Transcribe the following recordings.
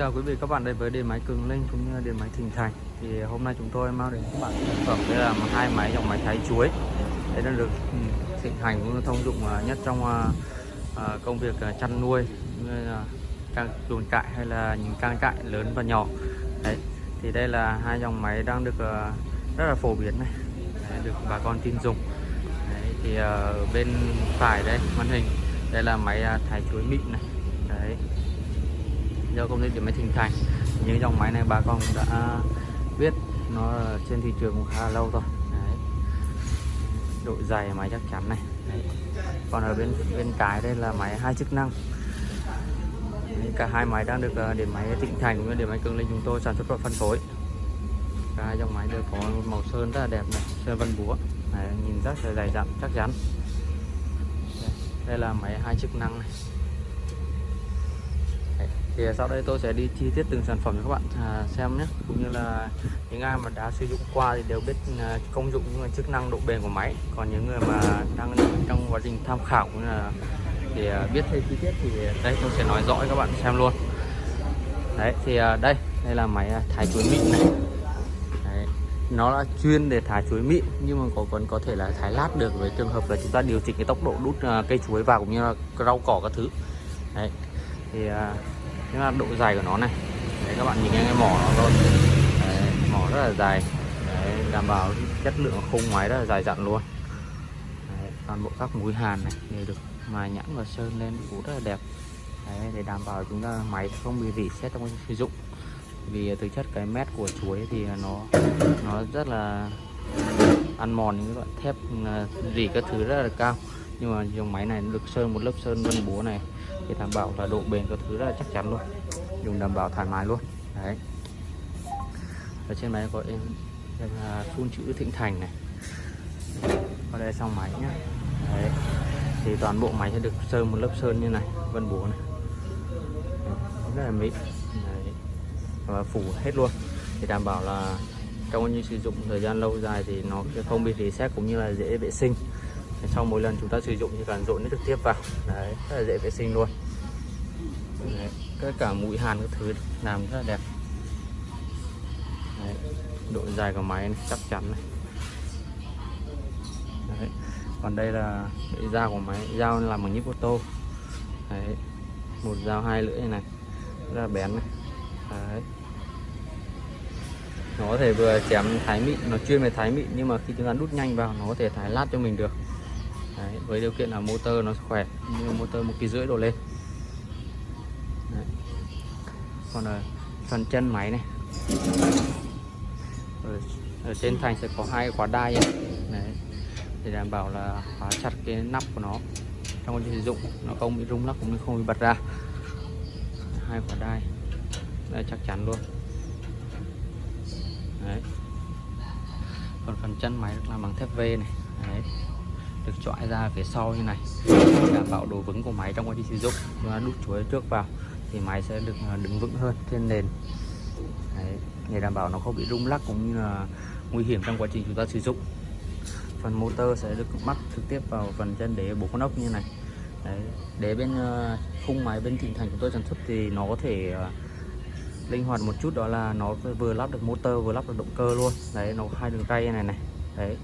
Chào quý vị các bạn đến với điện máy Cường Linh cũng như điện máy Thịnh Thành. Thì hôm nay chúng tôi mang đến các bạn sản phẩm đây là hai máy dòng máy thái chuối. Đây đang được ừ, thịnh hành à, à, à, cũng như thông dụng nhất trong công việc chăn nuôi cang chuồng cại hay là những cang cại lớn và nhỏ. Đấy thì đây là hai dòng máy đang được rất là phổ biến này đấy, được bà con tin dùng. Đấy, thì ở bên phải đây màn hình đây là máy thái chuối mịn này. Đấy do công ty điện máy Thịnh Thành những dòng máy này bà con đã biết nó trên thị trường cũng khá là lâu rồi. Đấy. độ dày máy chắc chắn này. Đấy. còn ở bên bên cái đây là máy hai chức năng. Đấy, cả hai máy đang được ờ, điện máy Thịnh Thành cũng như điện máy Cường Linh chúng tôi sản xuất và phân phối. Cả hai dòng máy đều có màu sơn rất là đẹp này sơn vân búa. Đấy, nhìn rất là dày dặn chắc chắn. Đây là máy hai chức năng này thì sau đây tôi sẽ đi chi tiết từng sản phẩm cho các bạn à, xem nhé. Cũng như là những ai mà đã sử dụng qua thì đều biết à, công dụng những chức năng độ bền của máy. Còn những người mà đang trong quá trình tham khảo cũng là để à, biết thêm chi tiết thì đây tôi sẽ nói rõ cho các bạn xem luôn. Đấy thì à, đây đây là máy thái chuối mịn này. Đấy. nó là chuyên để thái chuối mịn nhưng mà có còn có thể là thái lát được với trường hợp là chúng ta điều chỉnh cái tốc độ đút cây chuối vào cũng như là rau cỏ các thứ. Đấy thì thế là độ dài của nó này. Đấy các bạn nhìn cái mỏ nó thôi. Đấy, mỏ rất là dài. Đấy, đảm bảo chất lượng khung máy rất là dài dặn luôn. Đấy, toàn bộ các mũi hàn này đều được mài nhẵn và sơn lên cũng rất là đẹp. Đấy, để đảm bảo chúng ta máy không bị rỉ xét trong sử dụng. Vì thực chất cái mét của chuối thì nó nó rất là ăn mòn những cái loại thép à, rỉ các thứ rất là cao. Nhưng mà dòng máy này được sơn một lớp sơn vân búa này thì đảm bảo là độ bền các thứ rất là chắc chắn luôn. Dùng đảm bảo thoải mái luôn. Đấy. Ở trên máy có em em là phun chữ thịnh thành này. Ở đây xong máy nhá. Đấy. Thì toàn bộ máy sẽ được sơn một lớp sơn như này, vân búa này. Rất là mịn đấy. và phủ hết luôn. Thì đảm bảo là trong như sử dụng thời gian lâu dài thì nó không bị rỉ sét cũng như là dễ vệ sinh sau mỗi lần chúng ta sử dụng thì cần dội nước trực tiếp vào. Đấy rất là dễ vệ sinh luôn. Đấy, tất cả mũi hàn các thứ làm rất là đẹp. Đấy, độ dài của máy này, chắc chắn này đấy. còn đây là dao của máy dao làm bằng nhíp ô tô. Đấy. một dao hai lưỡi này rất là bén này. Đấy. Nó có thể vừa chém thái mịn nó chuyên về thái mịn nhưng mà khi chúng ta đút nhanh vào nó có thể thái lát cho mình được. Đấy, với điều kiện là motor nó khỏe như motor một kỳ rưỡi đổ lên Đấy. còn ở phần chân máy này ở, ở trên thành sẽ có hai khóa đai ấy. Đấy. để đảm bảo là khóa chặt cái nắp của nó trong quá trình sử dụng nó không bị rung lắc cũng như không bị bật ra hai khóa đai đây chắc chắn luôn Đấy. còn phần chân máy làm bằng thép V này Đấy được chọi ra phía sau như này. Đảm bảo độ vững của máy trong quá trình sử dụng. Và đút chuối trước vào thì máy sẽ được à, đứng vững hơn trên nền. Đấy, để đảm bảo nó không bị rung lắc cũng như là nguy hiểm trong quá trình chúng ta sử dụng. Phần motor sẽ được mắc trực tiếp vào phần chân đế bốn con ốc như này. Đấy, đế bên à, khung máy bên thịnh thành của tôi sản xuất thì nó có thể à, linh hoạt một chút đó là nó vừa lắp được motor vừa lắp được động cơ luôn. Đấy nó hai đường tay này này. Đấy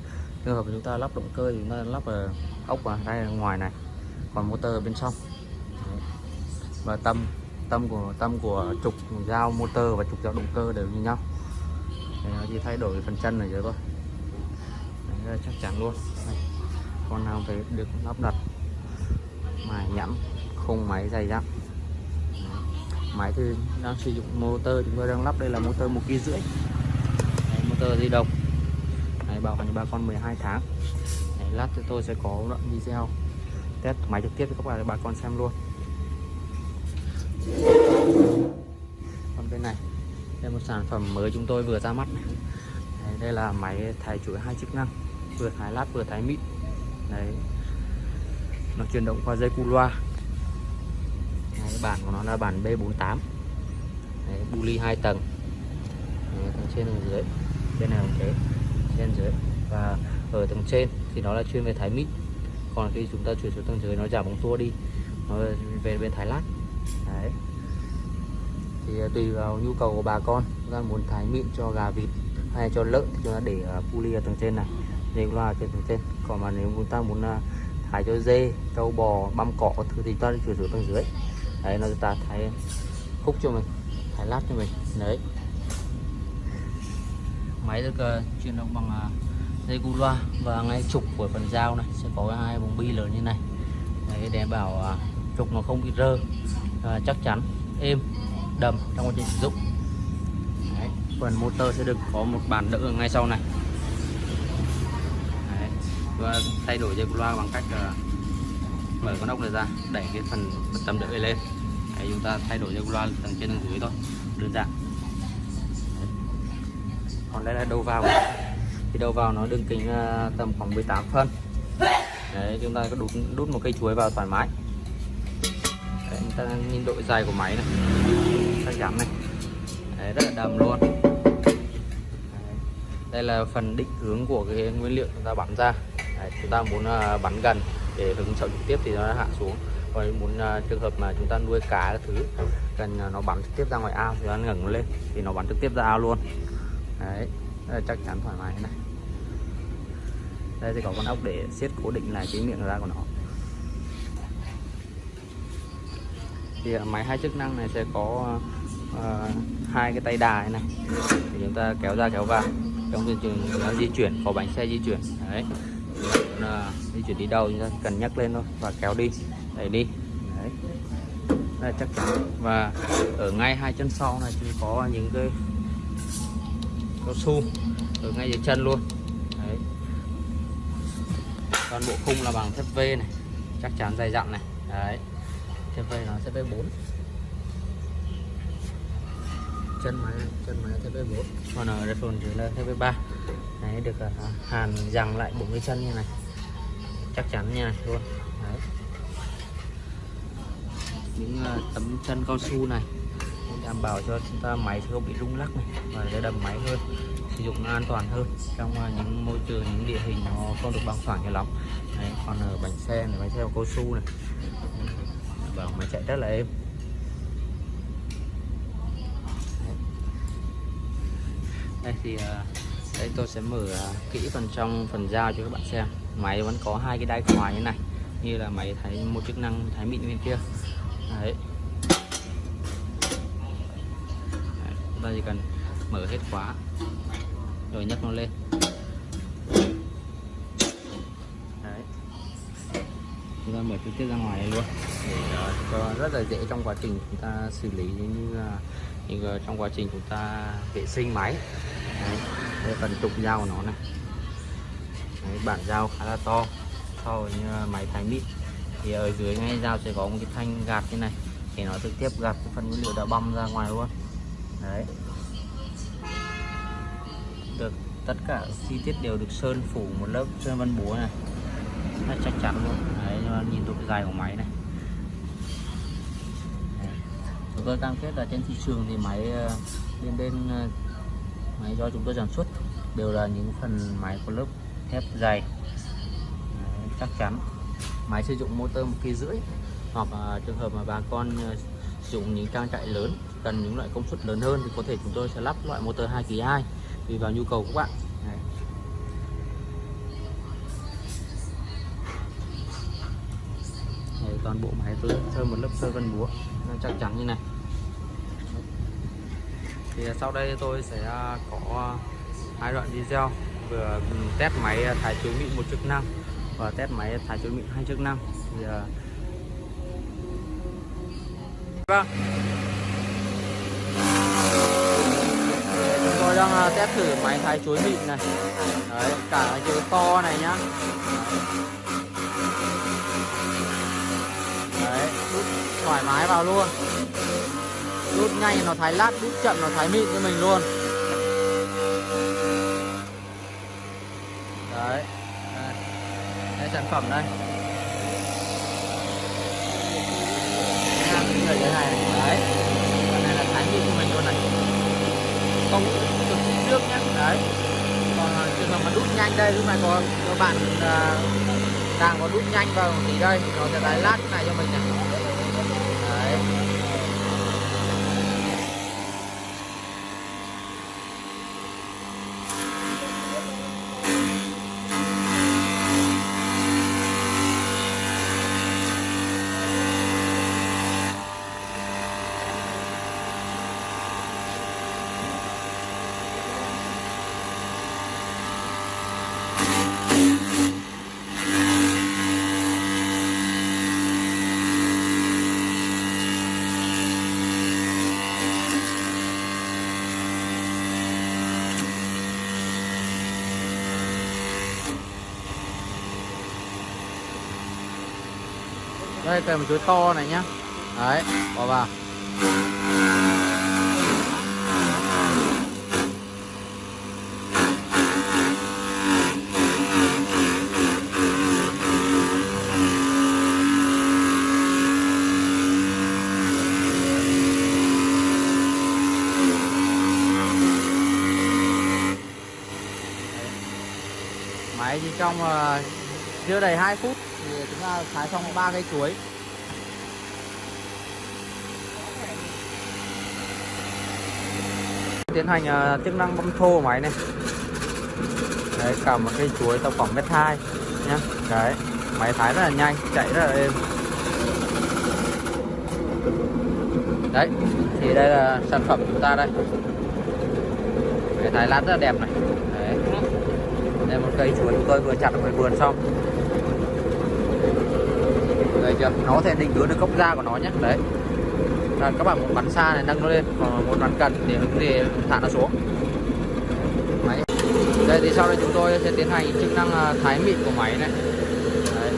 trường hợp chúng ta lắp động cơ thì chúng ta lắp ở ốc ở đây ở ngoài này còn motor ở bên trong. Và tâm tâm của tâm của trục dao motor và trục dao động cơ đều như nhau. Đấy, nó chỉ thay đổi phần chân này rồi thôi. Đấy, chắc chắn luôn. Đấy. con nào phải được lắp đặt mài nhẵn khung máy dày dặn. Máy thì đang sử dụng motor chúng tôi đang lắp đây là motor một kg rưỡi. Motor di động này bảo hành bà con 12 tháng. Đấy, lát thì tôi sẽ có đoạn video. Test máy trực tiếp cho các bạn bà con xem luôn. Còn bên này đây một sản phẩm mới chúng tôi vừa ra mắt này. Đấy, đây là máy thái chuỗi hai chức năng vừa thái lát vừa thái mịn. Đấy nó chuyển động qua dây cu loa. Đấy, bản của nó là bản B48 đấy, bu ly hai tầng. Đấy, tầng trên tầng dưới. Bên này cũng thế trên dưới và ở tầng trên thì nó là chuyên về thái mít. Còn khi chúng ta chuyển xuống tầng dưới nó giảm bóng tua đi, nó về bên thái lát. Đấy. Thì à, tùy vào nhu cầu của bà con, chúng ta muốn thái mịn cho gà vịt hay cho lợn thì chúng ta để puli ở tầng trên này dây loa trên tầng trên. Còn mà nếu chúng ta muốn à, thái cho dê, trâu bò, băm cỏ thứ thì chúng ta chuyển xuống tầng dưới. Đấy, nó ta thái khúc cho mình thái lát cho mình. Đấy máy được uh, động bằng uh, dây cu loa. Và ngay trục của phần dao này sẽ có hai bóng bi lớn như này. Đấy để bảo uh, trục nó không bị rơ. Uh, chắc chắn êm đầm trong quá trình sử dụng. Đấy. phần motor sẽ được có một bàn đỡ ngay sau này. Đấy. và thay đổi dây cu loa bằng cách uh, mở con ốc này ra đẩy cái phần tầm đỡ lên. Đấy, chúng ta thay đổi dây cu loa tầng trên tầng dưới thôi đơn giản còn đây là đầu vào. Thì đầu vào nó đường kính à, tầm khoảng 18 phân. Đấy chúng ta có đút đút một cây chuối vào thoải mái. Đấy, chúng ta nhìn độ dài của máy này. Chắc chắn này. Đấy, rất là đầm luôn. Đấy. đây là phần định hướng của cái nguyên liệu chúng ta bắn ra. Đấy, chúng ta muốn à, bắn gần để hứng sợ trực tiếp thì nó hạ xuống. Còn muốn uh, trường hợp mà chúng ta nuôi cá thứ cần uh, nó bắn trực tiếp ra ngoài ao thì nó ngẩng lên thì nó bắn trực tiếp ra ao luôn đấy rất là chắc chắn thoải mái này. Đây thì có con ốc để siết cố định lại cái miệng ra của nó. Thì à, máy hai chức năng này sẽ có uh, hai cái tay đài này. Thì chúng ta kéo ra kéo vào. Trong trường trình nó di chuyển có bánh xe di chuyển. Đấy. Là ờ, di chuyển đi đâu chúng ta cần nhắc lên thôi và kéo đi. Đẩy đi. Đấy. Đây chắc chắn. Và ở ngay hai chân sau này thì có những cái cao su. Ở ngay dưới chân luôn. Đấy. Toàn bộ khung là bằng thép V này. Chắc chắn dày dặn này. Đấy. Thép V nó thép V4 chân máy chân máy thép V4 còn ở đây phần dưới là thép V3 đấy được uh, hàn dằng lại bốn cái chân như này. Chắc chắn như này luôn. Đấy. Những uh, tấm chân cao su này đảm bảo cho chúng ta máy không bị rung lắc này và để đầm máy hơn sử dụng an toàn hơn. Trong à, những môi trường những địa hình nó không được bằng phẳng cho lắm đấy, còn ở bánh xe này bánh xe cao su này. Bảo máy chạy rất là êm. Đây thì à, đây tôi sẽ mở à, kỹ phần trong phần dao cho các bạn xem. Máy vẫn có hai cái đai khóa như này như là máy thấy một chức năng thái mịn bên kia. Đấy. đấy chúng ta chỉ cần mở hết khóa rồi nhấc nó lên. Đấy. Chúng ta mở trực tiếp ra ngoài luôn. Để ờ, cho rất là dễ trong quá trình chúng ta xử lý như là như trong quá trình chúng ta vệ sinh máy. Đấy. đây phần trục dao của nó này. Đấy, bản dao khá là to so với ờ, máy thái mịn. Thì ở dưới ngay dao sẽ có một cái thanh gạt như này để nó trực tiếp gạt cái phần nguyên liệu đã băm ra ngoài luôn đấy. Được tất cả chi tiết đều được sơn phủ một lớp sơn vân búa này. Rất chắc chắn luôn. Đấy nhìn độ dài của máy này. Chúng tôi cam kết là trên thị trường thì máy ờ, bên bên ờ, máy do chúng tôi sản xuất đều là những phần máy có lớp thép dày. Đấy, chắc chắn. Máy sử dụng motor một kỳ rưỡi hoặc trường hợp mà bà con ờ, sử dụng những trang trại lớn cần những loại công suất lớn hơn thì có thể chúng tôi sẽ lắp loại motor 2 kỳ 2 tùy vào nhu cầu của các bạn. Đấy. Đấy, toàn bộ máy tôi sơn một lớp sơn vân búa. Nó chắc chắn như này. Thì sau đây tôi sẽ à, có hai đoạn video. Vừa ừ, test máy à, thái chuối mịn một chức năng và test máy thái chuối mịn hai chức năng. Thì à, vâng chúng tôi đang à, test thử máy thái chuối mịn này. Đấy cả cái chuối to này nhá. Đấy đút thoải mái vào luôn. Đút nhanh nó thái lát đút chậm nó thái mịn cho mình luôn. Đấy. Đây, đây sản phẩm đây người thế này đấy cái này là thái mịn cho mình luôn này không cực trước nhé đấy còn trường hợp mà đút nhanh đây lúc này có các bạn uh, đang có đút nhanh vào tí đây nó sẽ lái lát này cho mình này đấy đây cây một chuối to này nhá. Đấy bỏ vào. Máy chỉ trong uh, chưa đầy 2 phút thái xong ba cây chuối. Tiến hành uh, chức năng bơm thô của máy này. Đấy cả một cây chuối tầm khoảng mét hai nhá. Đấy máy thái rất là nhanh chạy rất là êm. Đấy thì đây là sản phẩm của chúng ta đây. Máy thái lát rất là đẹp này. Đấy. Đây một cây chuối chúng tôi vừa chặt ở ngoài vườn xong chưa nó có thể định hướng được gốc da của nó nhé. Đấy. Là các bạn muốn bắn xa này, nâng nó lên, còn muốn bắn gần thì thì thả nó xuống. Máy. Đây, thì sau đây chúng tôi sẽ tiến hành chức năng à, thái mịn của máy này. Đấy.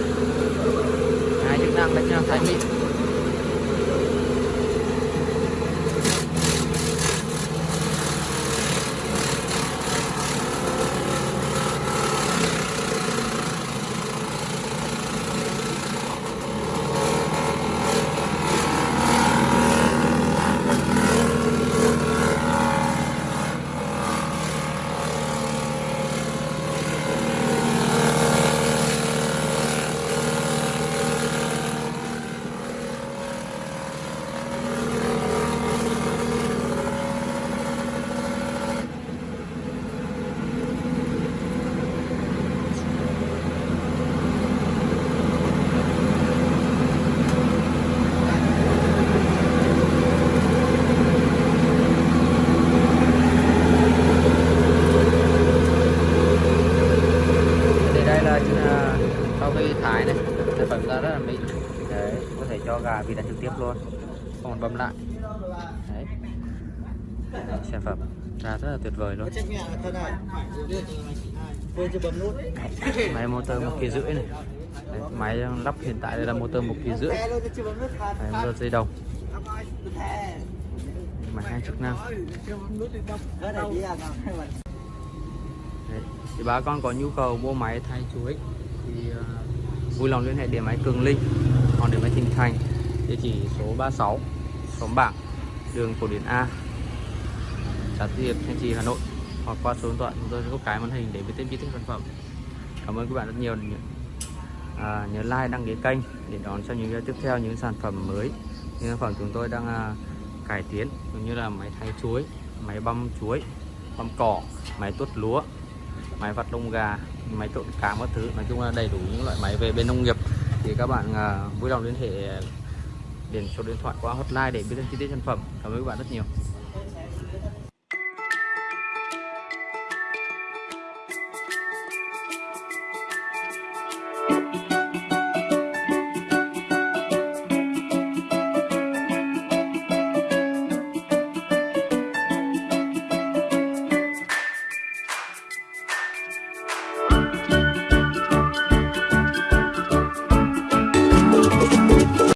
hai chức năng đấy chức năng thái mịn thì đây là à, sau khi thái này sản phẩm ra rất là mịn đấy có thể cho gà vịt ăn trực tiếp luôn không còn băm lại đấy Đấy, sản phẩm ra rất là tuyệt vời luôn. Máy motor một kỳ rưỡi này. Đấy, máy lắp hiện tại đây là motor một kỳ rưỡi. Đấy, motor dây đồng máy hai chức năng. Mà Đấy. thì bà con có nhu cầu mua máy thay chuối thì uh, vui lòng liên hệ điện máy Cường Linh hoặc điện máy Thịnh Thành địa chỉ số 36 xóm bảng đường Cổ Điển A xã Tư Hiệp Thanh Trì Hà Nội hoặc qua số điện thoại chúng tôi sẽ có cái màn hình để biết tên chi tiết sản phẩm. Cảm ơn các bạn rất nhiều à, nhớ like đăng ký kênh để đón xem những video tiếp theo những sản phẩm mới những sản phẩm chúng tôi đang à, cải tiến cũng như là máy thay chuối máy băm chuối băm cỏ máy tuốt lúa máy vặt lông gà máy trộn cám các thứ. Nói chung là đầy đủ những loại máy về bên nông nghiệp. Thì các bạn à, vui lòng liên hệ điện số điện thoại qua hotline để biết thêm chi tiết sản phẩm. Cảm ơn các bạn rất nhiều.